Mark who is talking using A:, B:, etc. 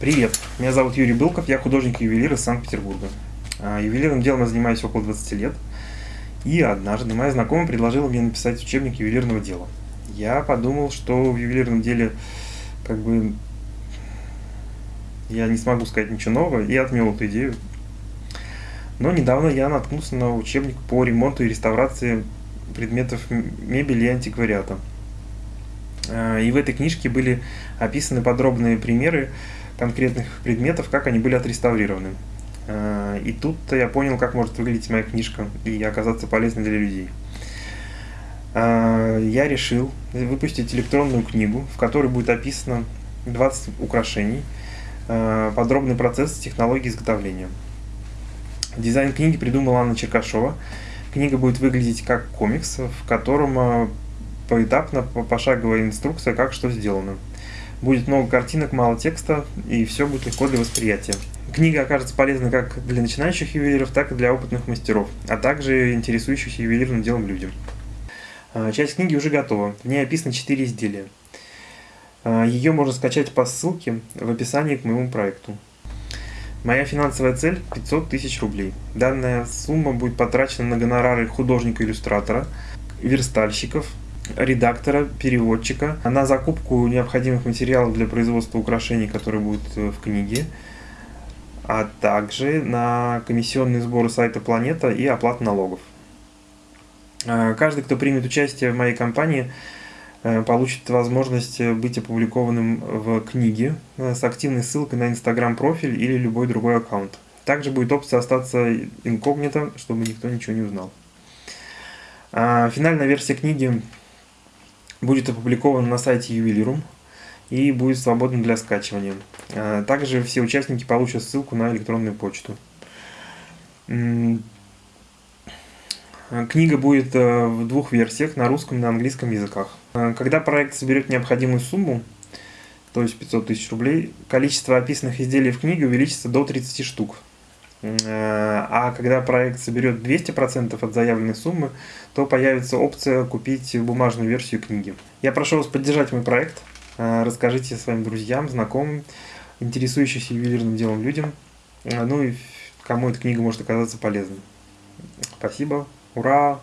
A: Привет, меня зовут Юрий Былков, я художник-ювелир из Санкт-Петербурга. А, Ювелирным делом я занимаюсь около 20 лет. И однажды моя знакомая предложила мне написать учебник ювелирного дела. Я подумал, что в ювелирном деле как бы я не смогу сказать ничего нового, и отмел эту идею. Но недавно я наткнулся на учебник по ремонту и реставрации предметов мебели и антиквариата. А, и в этой книжке были описаны подробные примеры конкретных предметов, как они были отреставрированы. А, и тут-то я понял, как может выглядеть моя книжка и оказаться полезной для людей. А, я решил выпустить электронную книгу, в которой будет описано 20 украшений, подробный процесс технологии изготовления. Дизайн книги придумала Анна Черкашова. Книга будет выглядеть как комикс, в котором поэтапно, пошаговая инструкция, как что сделано. Будет много картинок, мало текста, и все будет легко для восприятия. Книга окажется полезной как для начинающих ювелиров, так и для опытных мастеров, а также интересующихся ювелирным делом людям. А, часть книги уже готова, в ней описано 4 изделия. А, Ее можно скачать по ссылке в описании к моему проекту. Моя финансовая цель 500 тысяч рублей. Данная сумма будет потрачена на гонорары художника-иллюстратора, верстальщиков, редактора, переводчика, на закупку необходимых материалов для производства украшений, которые будут э, в книге, а также на комиссионные сборы сайта Планета и оплату налогов. Э, каждый, кто примет участие в моей компании, э, получит возможность быть опубликованным в книге с активной ссылкой на инстаграм-профиль или любой другой аккаунт. Также будет опция остаться инкогнито, чтобы никто ничего не узнал. Финальная версия книги будет опубликован на сайте Ювелирум и будет свободен для скачивания. А, также все участники получат ссылку на электронную почту. Книга будет э, в двух версиях, на русском и на английском языках. А, когда проект соберет необходимую сумму, то есть 500 тысяч рублей, количество описанных изделий в книге увеличится до 30 штук. Э, а когда проект соберет 200% от заявленной суммы, то появится опция купить бумажную версию книги. Я прошу вас поддержать мой проект, э, расскажите своим друзьям, знакомым, интересующимся ювелирным делом людям, э, ну и кому эта книга может оказаться полезной. Спасибо, ура!